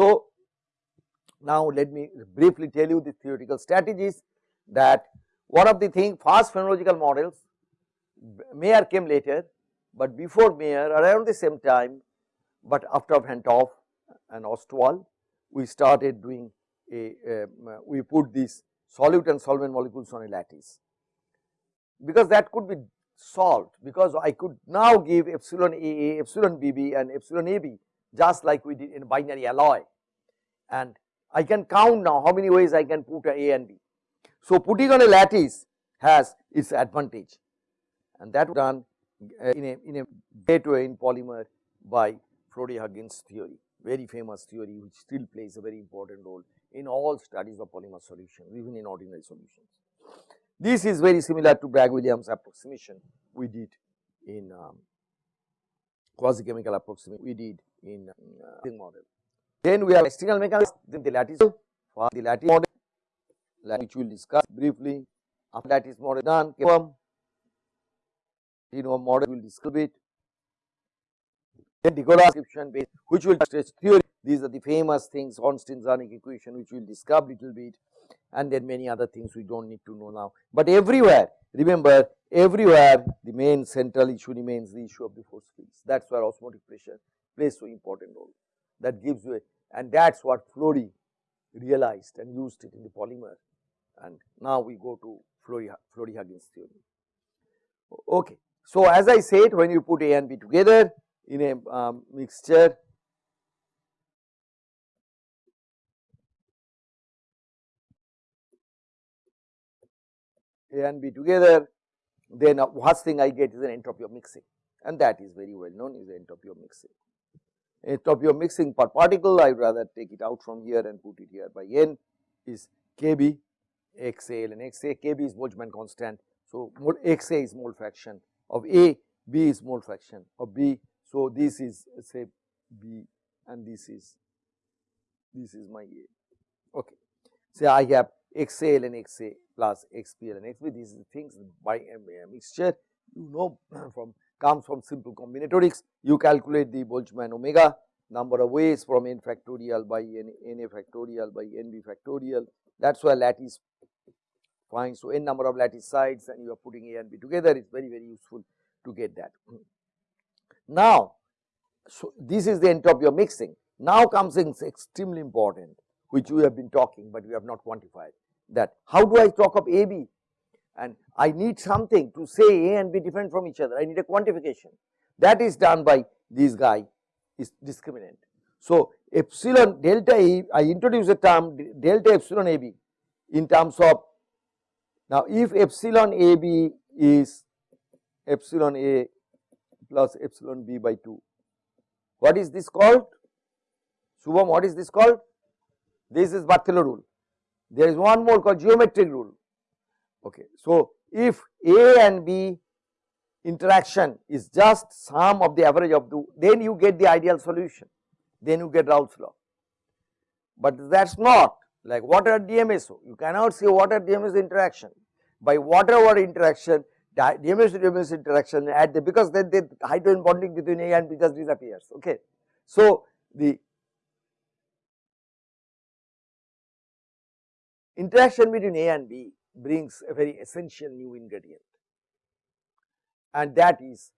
So, now let me briefly tell you the theoretical strategies that one of the thing fast phenomenological models Mayer came later, but before Mayer around the same time, but after Van and Ostwald we started doing a, we put these solute and solvent molecules on a lattice. Because that could be solved because I could now give epsilon AA, epsilon BB and epsilon AB just like we did in binary alloy and I can count now how many ways I can put a and B. So, putting on a lattice has its advantage and that was done uh, in a in a way in polymer by Flory-Huggins theory, very famous theory which still plays a very important role in all studies of polymer solution even in ordinary solutions. This is very similar to Bragg-Williams approximation we did in um, quasi chemical approximation we did in uh, model. Then we have external mechanics, then the lattice for the lattice model which we will discuss briefly. After lattice model done confirm know model will discuss it. Then Nicola description base which will stretch theory. These are the famous things Ornstein-Zernike equation which we will discuss little bit. And then many other things we do not need to know now. But everywhere remember everywhere the main central issue remains the issue of the force fields. That is where osmotic pressure plays so important role that gives you a and that is what Flory realized and used it in the polymer and now we go to Flory-Huggins theory. Okay. So, as I said when you put A and B together in a um, mixture A and B together then uh, first thing I get is an entropy of mixing and that is very well known is the entropy of mixing. Of your mixing per particle I would rather take it out from here and put it here by n is Kb XAL and XA Kb is Boltzmann constant. So, XA is mole fraction of A, B is mole fraction of B. So, this is say B and this is this is my A. Okay. Say I have XAL and XA plus XPL and XB. These are things by a uh, mixture you know from comes from simple combinatorics. You calculate the Boltzmann omega number of ways from n factorial by n, n a factorial by n b factorial. That is why lattice fine. So, n number of lattice sites and you are putting A and B together it is very very useful to get that. Now, so this is the entropy of mixing. Now comes things extremely important which we have been talking, but we have not quantified that how do I talk of A B and I need something to say A and B different from each other I need a quantification that is done by this guy is discriminant. So, epsilon delta A I introduce a term delta epsilon A B in terms of now if epsilon A B is epsilon A plus epsilon B by 2 what is this called? Shubham what is this called? This is Berthelot rule. There is one more called geometric rule. Okay. So, if A and B interaction is just sum of the average of the then you get the ideal solution then you get Raoult's law. But that is not like water DMSO you cannot say water DMSO interaction by water water interaction DMSO DMSO interaction at the because then the hydrogen bonding between A and B just disappears okay. So, the interaction between A and B brings a very essential new ingredient. And that is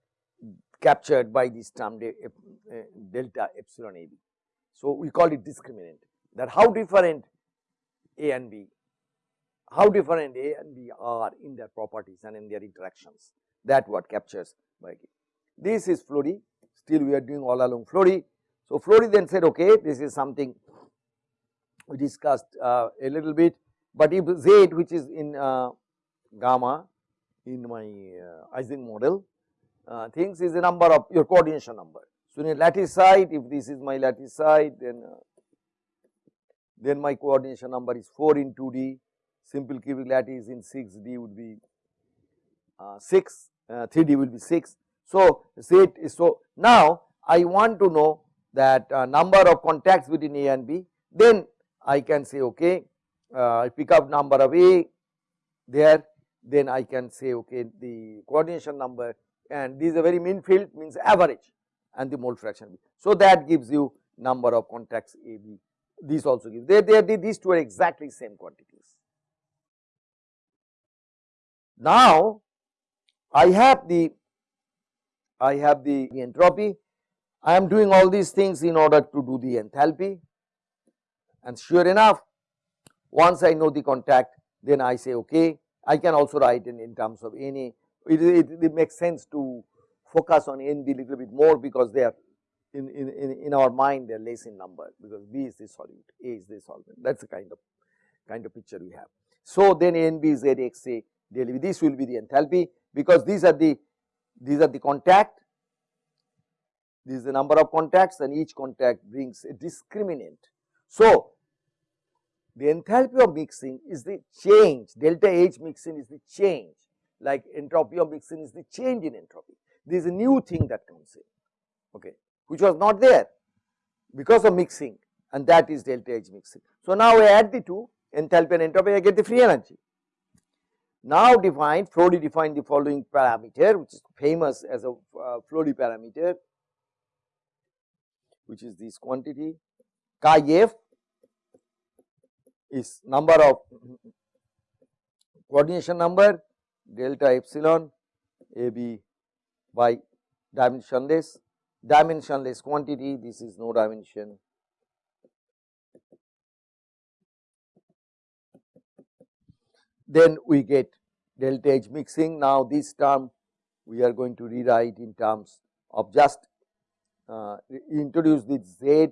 captured by this term delta epsilon AB. So, we call it discriminant. That how different A and B, how different A and B are in their properties and in their interactions? That what captures by This is Flory, still we are doing all along Flory. So, Flory then said okay this is something we discussed uh, a little bit but if z which is in uh, gamma in my uh, Ising model uh, things is the number of your coordination number. So, in a lattice site if this is my lattice site then uh, then my coordination number is 4 in 2D simple cubic lattice in 6D would be uh, 6 3D uh, will be 6. So, Z is so now I want to know that uh, number of contacts between A and B then I can say okay Uh, I pick up number of A there then I can say okay the coordination number and this is a very mean field means average and the mole fraction. B. So, that gives you number of contacts A B these also give they, they, they these two are exactly same quantities. Now I have the I have the entropy I am doing all these things in order to do the enthalpy and sure enough once I know the contact then I say okay I can also write in, in terms of NA it, it, it makes sense to focus on NB little bit more because they are in, in, in, our mind they are less in number because B is the solute, A is the solvent that is the kind of kind of picture we have. So then NB is ZXA daily this will be the enthalpy because these are the these are the contact this is the number of contacts and each contact brings a discriminant. So the enthalpy of mixing is the change delta H mixing is the change like entropy of mixing is the change in entropy. There is a new thing that comes in okay which was not there because of mixing and that is delta H mixing. So now I add the two enthalpy and entropy I get the free energy. Now define Flory defined the following parameter which is famous as a uh, parameter which is this quantity chi f is number of coordination number delta epsilon a b by dimensionless dimensionless quantity this is no dimension then we get delta H mixing. Now, this term we are going to rewrite in terms of just uh, introduce this Z,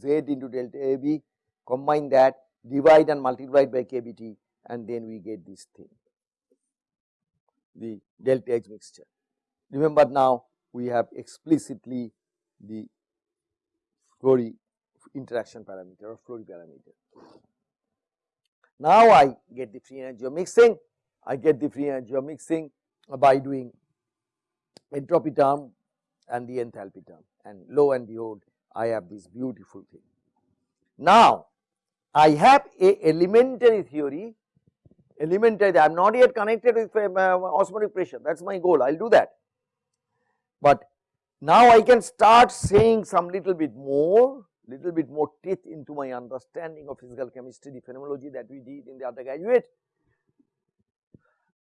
Z into delta AB, combine that, divide and multiply by KBT and then we get this thing, the delta H mixture. Remember now we have explicitly the Flory interaction parameter or Flory parameter. Now I get the free energy of mixing, I get the free energy of mixing by doing entropy term and the enthalpy term and lo and behold I have this beautiful thing. Now I have a elementary theory, elementary I am not yet connected with uh, osmotic pressure that is my goal I will do that. But now I can start saying some little bit more little bit more teeth into my understanding of physical chemistry, the phenomenology that we did in the undergraduate.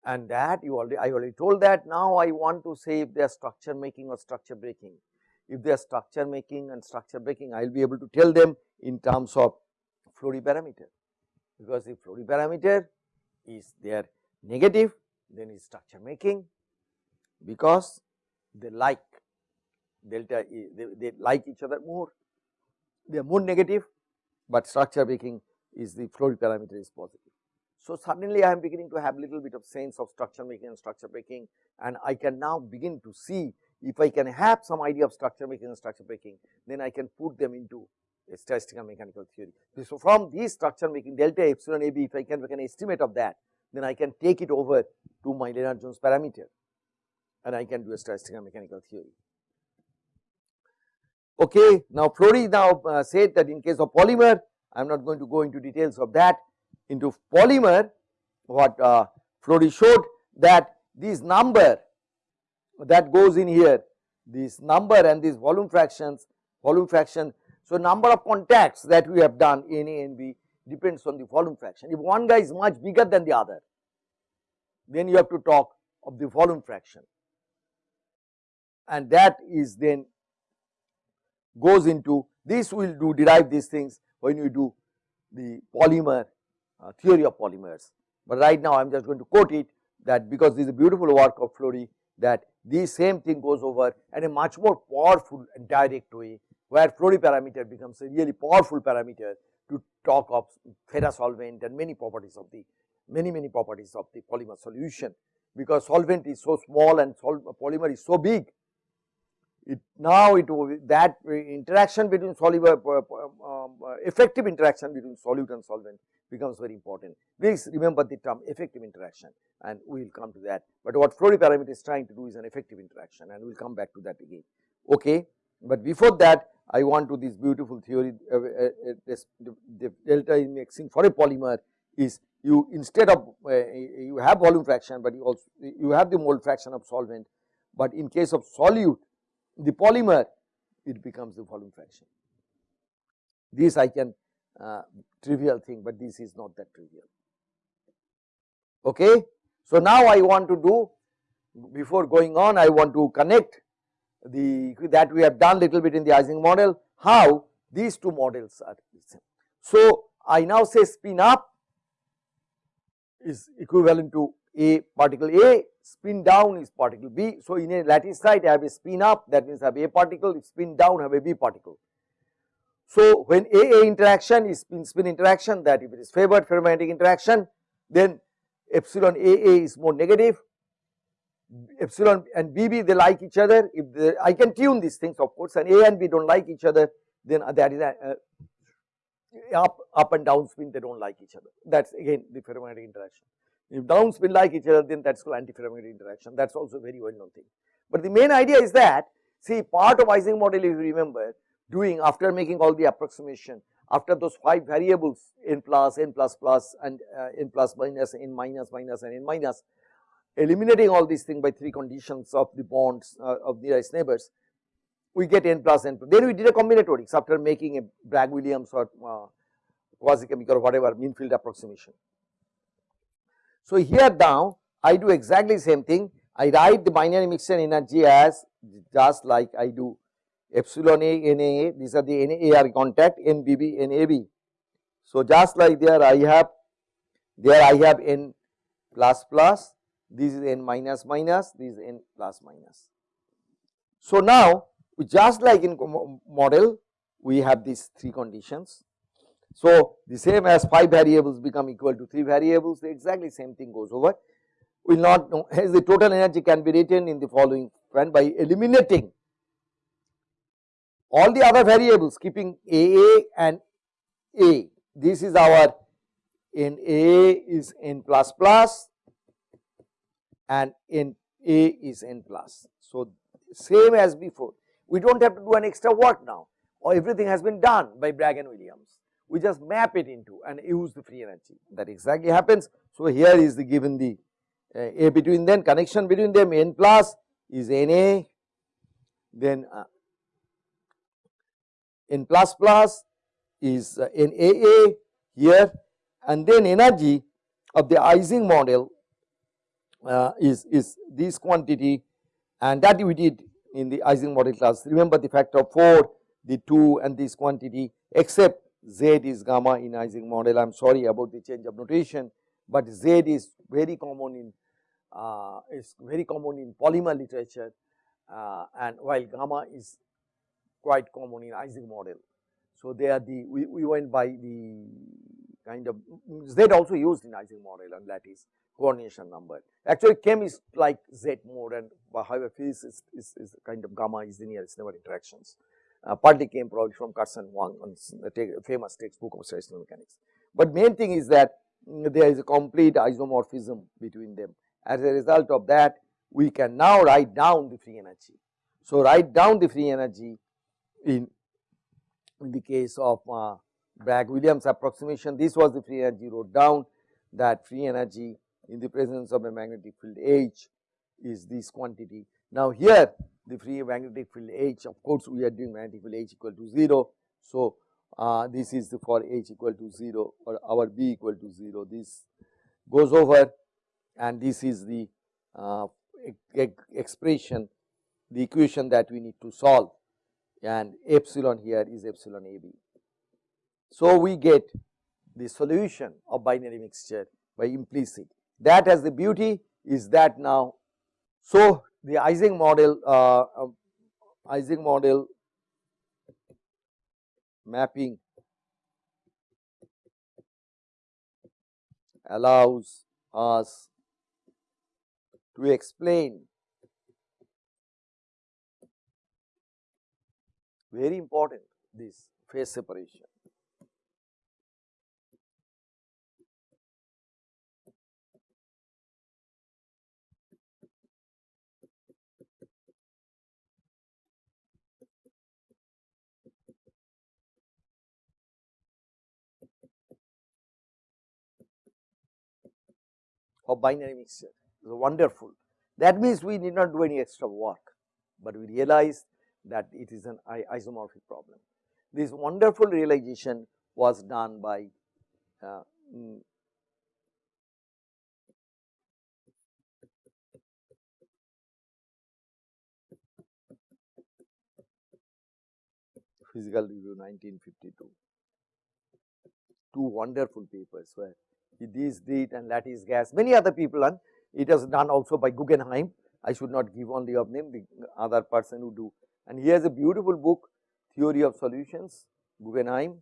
And that you already, I already told that. Now I want to say if they are structure making or structure breaking. If they are structure making and structure breaking, I will be able to tell them in terms of Flory parameter. Because if Flory parameter is there negative, then is structure making because they like delta, they, they like each other more they are more negative, but structure making is the Flory parameter is positive. So, suddenly I am beginning to have little bit of sense of structure making and structure breaking and I can now begin to see if I can have some idea of structure making and structure breaking, then I can put them into statistical mechanical theory. So, from this structure making delta epsilon a b if I can make an estimate of that, then I can take it over to my Lennard Jones parameter and I can do a statistical mechanical theory. Okay. Now, Flory now uh, said that in case of polymer, I am not going to go into details of that. Into polymer, what uh, showed that this number that goes in here, this number and these volume fractions, volume fraction. So, number of contacts that we have done in A and B depends on the volume fraction. If one guy is much bigger than the other, then you have to talk of the volume fraction and that is then goes into this will do derive these things when you do the polymer uh, theory of polymers. But right now I am just going to quote it that because this is a beautiful work of Flory that the same thing goes over and a much more powerful and direct way where Flory parameter becomes a really powerful parameter to talk of theta solvent and many properties of the many many properties of the polymer solution because solvent is so small and polymer is so big it now it that interaction between soluble uh, uh, um, uh, effective interaction between solute and solvent becomes very important. Please remember the term effective interaction and we will come to that, but what Flory parameter is trying to do is an effective interaction and we will come back to that again. Okay. But before that I want to this beautiful theory uh, uh, this, the, delta in mixing for a polymer is you instead of you have volume fraction, but you also you have the mole fraction of solvent, but in case of solute the polymer it becomes the volume fraction. this I can uh, trivial thing, but this is not that trivial. Okay. So, now I want to do before going on I want to connect the that we have done little bit in the Ising model how these two models are same. So, I now say spin up is equivalent to a particle A, spin down is particle B. So, in a lattice site I have a spin up that means I have a particle, if spin down I have a B particle. So, when A A interaction is spin spin interaction that if it is favored ferromagnetic interaction then epsilon A A is more negative, epsilon and BB they like each other if they, I can tune these things of course and A and B do not like each other then that is a, uh, up up and down spin they do not like each other that is again the ferromagnetic interaction. If down spin like each other then that is called antiferromagnetic interaction that is also very well known thing. But the main idea is that see part of Ising model if you remember doing after making all the approximation after those 5 variables n plus, n plus plus and uh, n plus minus, n minus minus and n minus eliminating all these things by 3 conditions of the bonds uh, of nearest neighbors we get n plus n. Then we did a combinatorics after making a Bragg-Williams or uh, quasi-chemical or whatever mean field approximation. So, here now I do exactly same thing I write the binary mixture energy as just like I do epsilon A NAA these are the NAR contact NBB NAB. So, just like there I have there I have N plus plus this is N minus minus this is N plus minus. So, now just like in model we have these 3 conditions. So, the same as 5 variables become equal to 3 variables the exactly same thing goes over We will not know hence the total energy can be written in the following when by eliminating all the other variables keeping AA and A. This is our n A is n plus plus and n A is n plus. So, same as before we do not have to do an extra work now or everything has been done by Bragg and Williams. We just map it into and use the free energy that exactly happens. So, here is the given the uh, A between them connection between them n plus is Na then uh, n plus plus is uh, NAA here and then energy of the Ising model uh, is, is this quantity and that we did in the Ising model class. Remember the factor of 4, the 2 and this quantity except Z is gamma in Ising model. I am sorry about the change of notation, but Z is very common in uh, is very common in polymer literature uh, and while gamma is quite common in Ising model. So, they are the we, we went by the kind of Z also used in Ising model and lattice coordination number. Actually chem is like Z more and however physics is, is, is kind of gamma is linear nearest neighbor interactions. Uh, partly came probably from Kerson Huang on the famous textbook of statistical mechanics. But main thing is that there is a complete isomorphism between them. As a result of that we can now write down the free energy. So, write down the free energy in, in the case of uh, Bragg-Williams approximation this was the free energy wrote down that free energy in the presence of a magnetic field H is this quantity. Now here the free magnetic field H of course we are doing magnetic field H equal to 0. So uh, this is for H equal to 0 or our B equal to 0 this goes over and this is the uh, expression the equation that we need to solve and epsilon here is epsilon AB. So, we get the solution of binary mixture by implicit that has the beauty is that now. So, the Ising model uh, uh, Ising model mapping allows us to explain very important this phase separation. Of binary mixture is wonderful. That means we need not do any extra work, but we realize that it is an isomorphic problem. this wonderful realization was done by uh, mm, Physical Review 1952. Two wonderful papers where this did and lattice gas, many other people and it was done also by Guggenheim. I should not give only of name, the other person who do. And he has a beautiful book, Theory of Solutions, Guggenheim.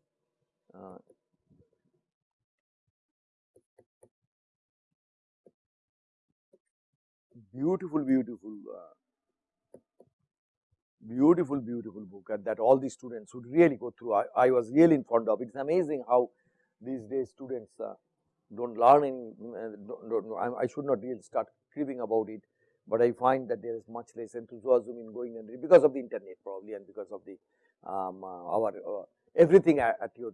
Uh, beautiful, beautiful uh, beautiful, beautiful book and that all the students should really go through. I, I was really fond of. It's amazing how these days students uh, don't learn any, don't, don't, I, should not really start cribbing about it, but I find that there is much less enthusiasm in going and because of the internet probably and because of the um, uh, our uh, everything at, at, your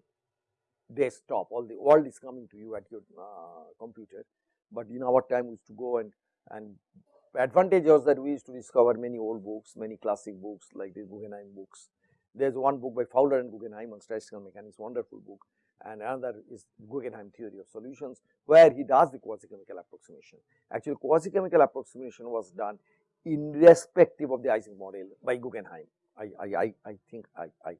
desktop, all the world is coming to you at your uh, computer. But in our time we used to go and and advantage was that we used to discover many old books, many classic books like the Guggenheim books. There is one book by Fowler and Guggenheim on statistical mechanics, wonderful book and another is Guggenheim theory of solutions where he does the quasi-chemical approximation. Actually quasi-chemical approximation was done irrespective of the Ising model by Guggenheim. I, I, I, I think I, I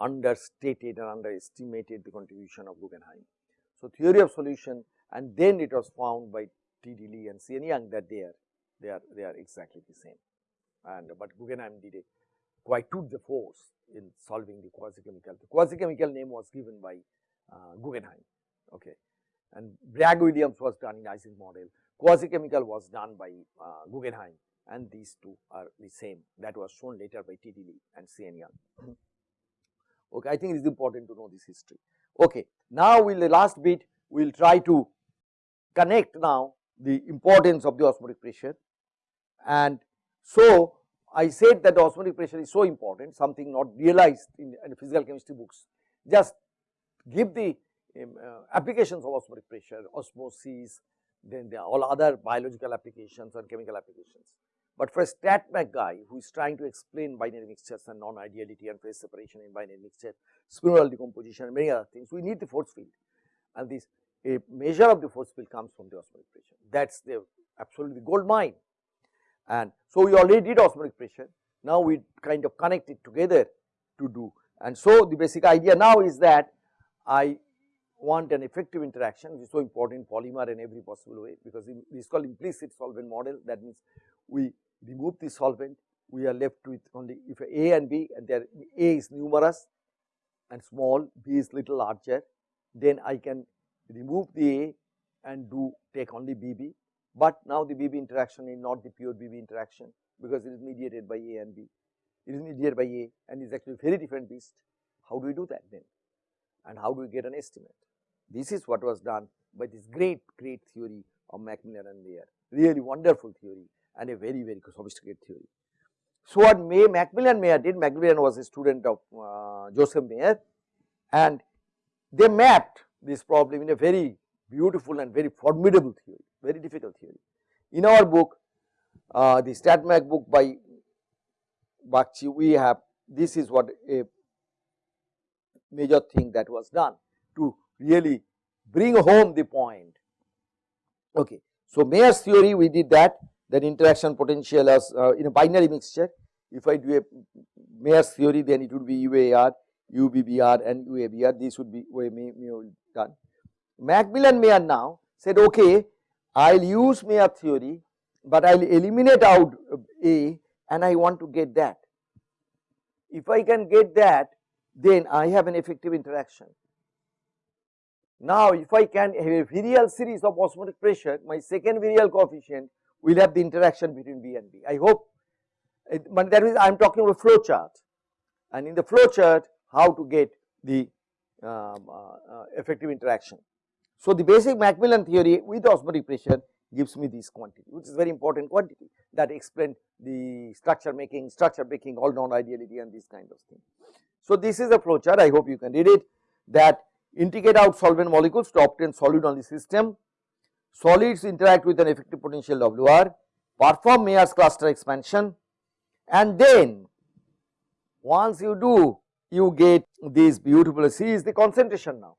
understated and underestimated the contribution of Guggenheim. So, theory of solution and then it was found by T. D. Lee and C. N. Yang that they are they are they are exactly the same and but Guggenheim did a quite took the force in solving the quasi-chemical. The quasi-chemical name was given by uh, Guggenheim, okay, and Bragg-Williams was done in Ising model. Quasi-chemical was done by uh, Guggenheim, and these two are the same. That was shown later by T. D. Lee and C. N. Yang. Okay, I think it is important to know this history. Okay, now we'll the last bit we'll try to connect now the importance of the osmotic pressure and so I said that the osmotic pressure is so important, something not realized in, in physical chemistry books. Just give the um, uh, applications of osmotic pressure, osmosis, then there are all other biological applications and chemical applications. But for a StatMech guy who is trying to explain binary mixtures and non-ideality and phase separation in binary mixture, spinodal decomposition and many other things, we need the force field. And this a measure of the force field comes from the osmotic pressure. That is the absolutely gold mine. And so, we already did osmotic pressure, now we kind of connect it together to do. And so, the basic idea now is that I want an effective interaction which is so important in polymer in every possible way because it is called implicit solvent model that means we remove the solvent we are left with only if A and B and there A is numerous and small B is little larger then I can remove the A and do take only BB but now the BB interaction is not the pure BB interaction because it is mediated by A and B. It is mediated by A and is actually very different beast. How do we do that then? And how do we get an estimate? This is what was done by this great, great theory of McMillan and Mayer. Really wonderful theory and a very, very sophisticated theory. So, what May, McMillan Mayer did, McMillan was a student of uh, Joseph Mayer and they mapped this problem in a very beautiful and very formidable theory, very difficult theory. In our book, uh, the StatMech book by Bagchi, we have this is what a major thing that was done to really bring home the point. Okay. So, Mayer's theory we did that that interaction potential as uh, in a binary mixture. If I do a Mayer's theory then it would be UAR, UBBR and UABR this would be way done. McMillan Mayer now said okay I will use Mayer theory but I will eliminate out A and I want to get that. If I can get that then I have an effective interaction. Now if I can have a virial series of osmotic pressure my second virial coefficient will have the interaction between B and B. I hope it, but that means I am talking about flow chart and in the flow chart how to get the um, uh, uh, effective interaction. So, the basic McMillan theory with osmotic pressure gives me this quantity which is very important quantity that explain the structure making, structure breaking all non-ideality and this kind of thing. So, this is a flow chart I hope you can read it that integrate out solvent molecules to obtain solid on the system, solids interact with an effective potential WR, perform Mayer's cluster expansion and then once you do you get this beautiful C is the concentration now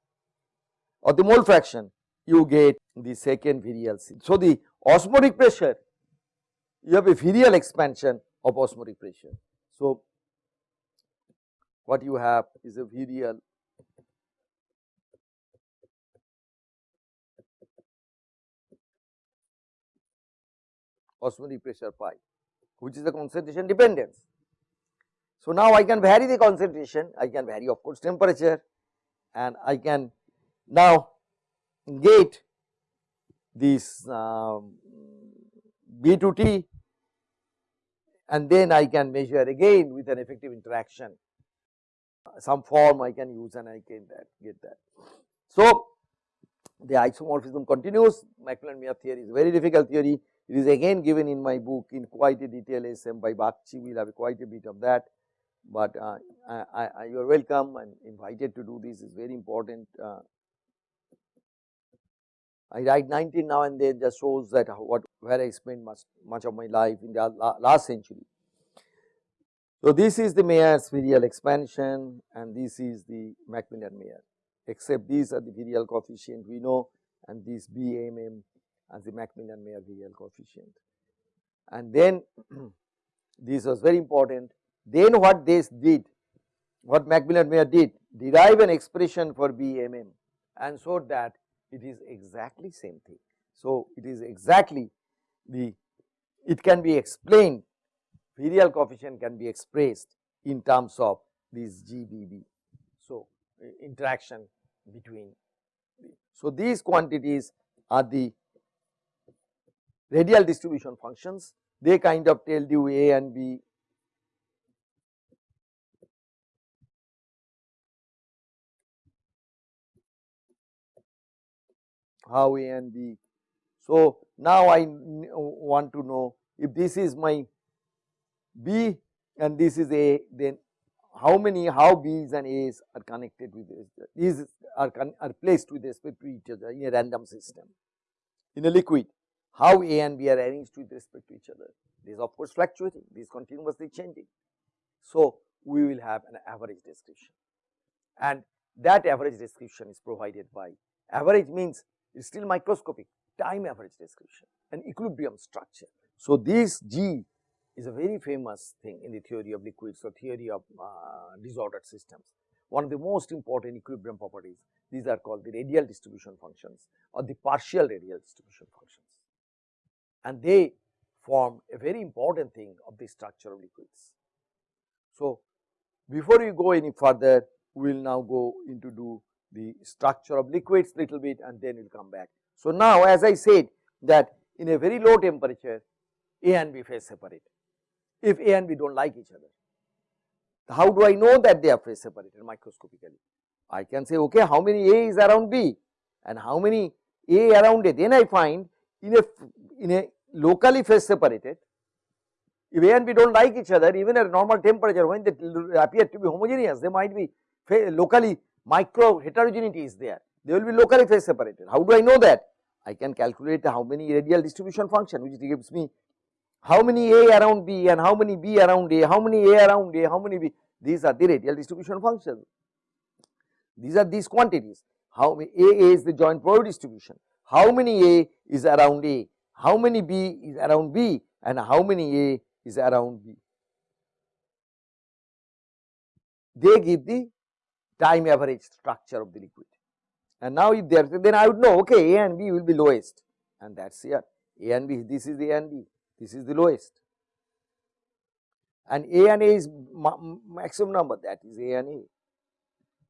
or the mole fraction you get the second virial C. So, the osmotic pressure you have a virial expansion of osmotic pressure. So, what you have is a virial osmotic pressure pi which is the concentration dependence. So, now I can vary the concentration, I can vary of course temperature and I can now get this um, B to T and then I can measure again with an effective interaction. Some form I can use and I can that get that. So, the isomorphism continues. McMillan Mayer theory is a very difficult theory. It is again given in my book in quite a detail SM by Bagchi we will have quite a bit of that. But uh, I, I, you are welcome and invited to do this. Is very important. Uh, I write 19 now and then just shows that what where I spent much much of my life in the last century. So, this is the Mayer's virial expansion and this is the McMillan Mayer except these are the virial coefficient we know and this BMM as the McMillan Mayer virial coefficient. And then this was very important then what this did, what McMillan Mayer did, derive an expression for BMM and so that it is exactly same thing. So, it is exactly the, it can be explained, virial coefficient can be expressed in terms of this GBB. So, interaction between, so these quantities are the radial distribution functions, they kind of tell you A and B how A and B. So, now I want to know if this is my B and this is A then how many how B's and A's are connected with these are, are placed with respect to each other in a random system. In a liquid how A and B are arranged with respect to each other this of course fluctuating this continuously changing. So, we will have an average description and that average description is provided by average means is still microscopic time average description and equilibrium structure. So, this G is a very famous thing in the theory of liquids or theory of uh, disordered systems. One of the most important equilibrium properties these are called the radial distribution functions or the partial radial distribution functions and they form a very important thing of the structure of liquids. So, before we go any further we will now go into do structure of liquids little bit and then we will come back. So, now as I said that in a very low temperature A and B phase separate if A and B do not like each other. How do I know that they are phase separated microscopically? I can say okay how many A is around B and how many A around A then I find in a in a locally phase separated if A and B do not like each other even at normal temperature when they appear to be homogeneous they might be locally micro heterogeneity is there, they will be locally phase separated. How do I know that? I can calculate how many radial distribution function which gives me how many A around B and how many B around A, how many A around A, how many B, these are the radial distribution functions. These are these quantities, how many A is the joint probability distribution, how many A is around A, how many B is around B and how many A is around B. They give the time average structure of the liquid. And now if there then I would know okay A and B will be lowest and that is here A and B this is A and B this is the lowest and A and A is maximum number that is A and A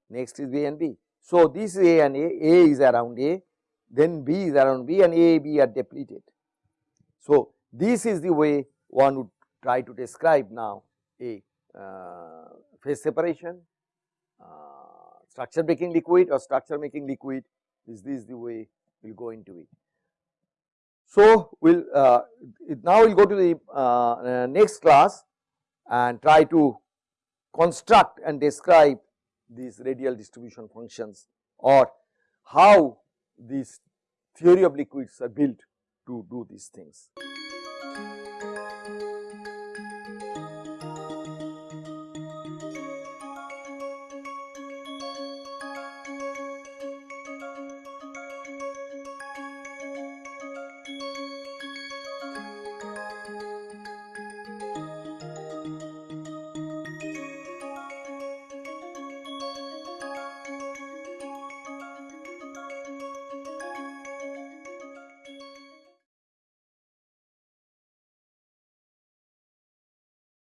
next is B and B. So, this is A and A, A is around A then B is around B and A, B are depleted. So, this is the way one would try to describe now a uh, phase separation uh, structure breaking liquid or structure making liquid is this the way we will go into it. So, we will uh, now we will go to the uh, uh, next class and try to construct and describe these radial distribution functions or how these theory of liquids are built to do these things.